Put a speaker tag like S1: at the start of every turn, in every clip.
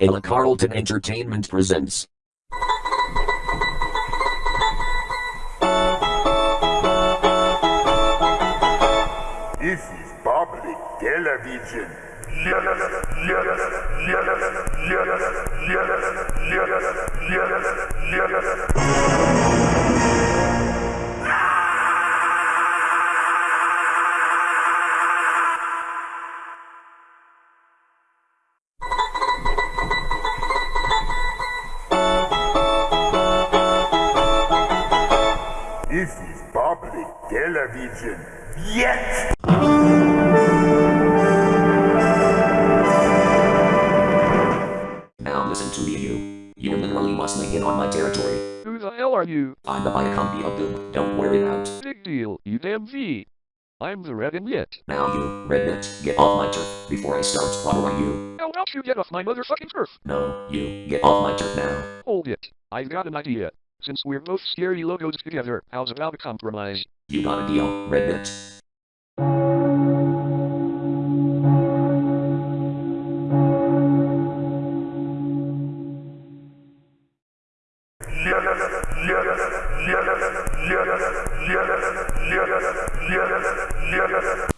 S1: Ella Carlton Entertainment presents.
S2: This is public television. This is public television. Yes!
S1: Now listen to me, you. You're literally muscling in on my territory.
S3: Who the hell are you?
S1: I'm the Viacom V of Doom. Don't wear it out.
S3: Big deal, you damn V. I'm the Red and
S1: Now you, Red Rednet, get off my turf before I start slaughtering you.
S3: How about you get off my motherfucking turf?
S1: No, you, get off my turf now.
S3: Hold it. I've got an idea. Since we're both scary logos together, how's about a compromise?
S1: You got a deal, Rednet.
S4: All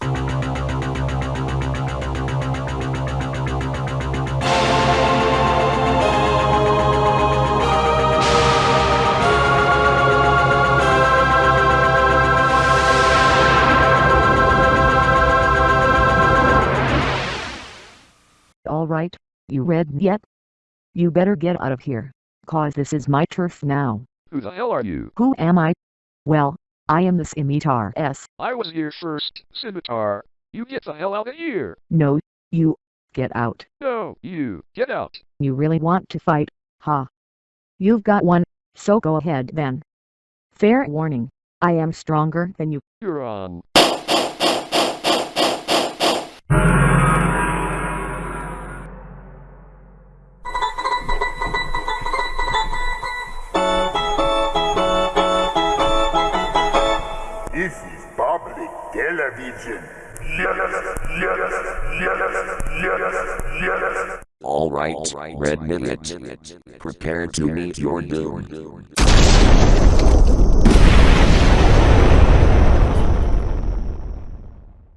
S4: you read yet? You better get out of here, cause this is my turf now.
S3: Who the hell are you?
S4: Who am I? Well, I am the Scimitar S.
S3: I was here first, Scimitar. You get the hell out of here.
S4: No, you, get out.
S3: No, you, get out.
S4: You really want to fight, huh? You've got one, so go ahead then. Fair warning, I am stronger than you.
S3: You're on.
S2: Television.
S1: Alright, Rede Manchete. Prepare to meet your doom.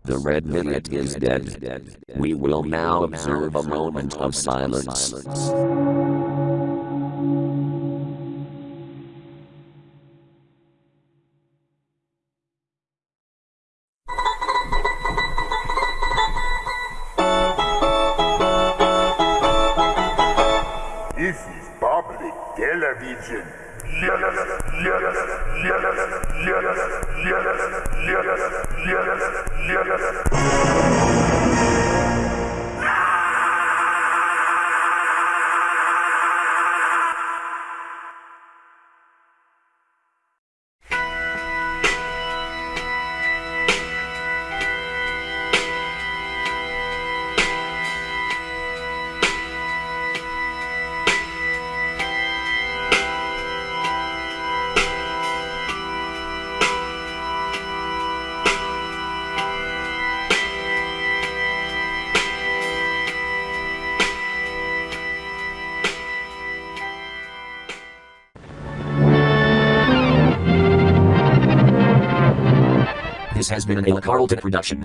S1: The Rede Manchete is dead. We will now observe a moment of silence.
S2: Телевидение. Yes, yes, yes, yes, yes, yes, yes.
S1: This has been an Ella Carlton production.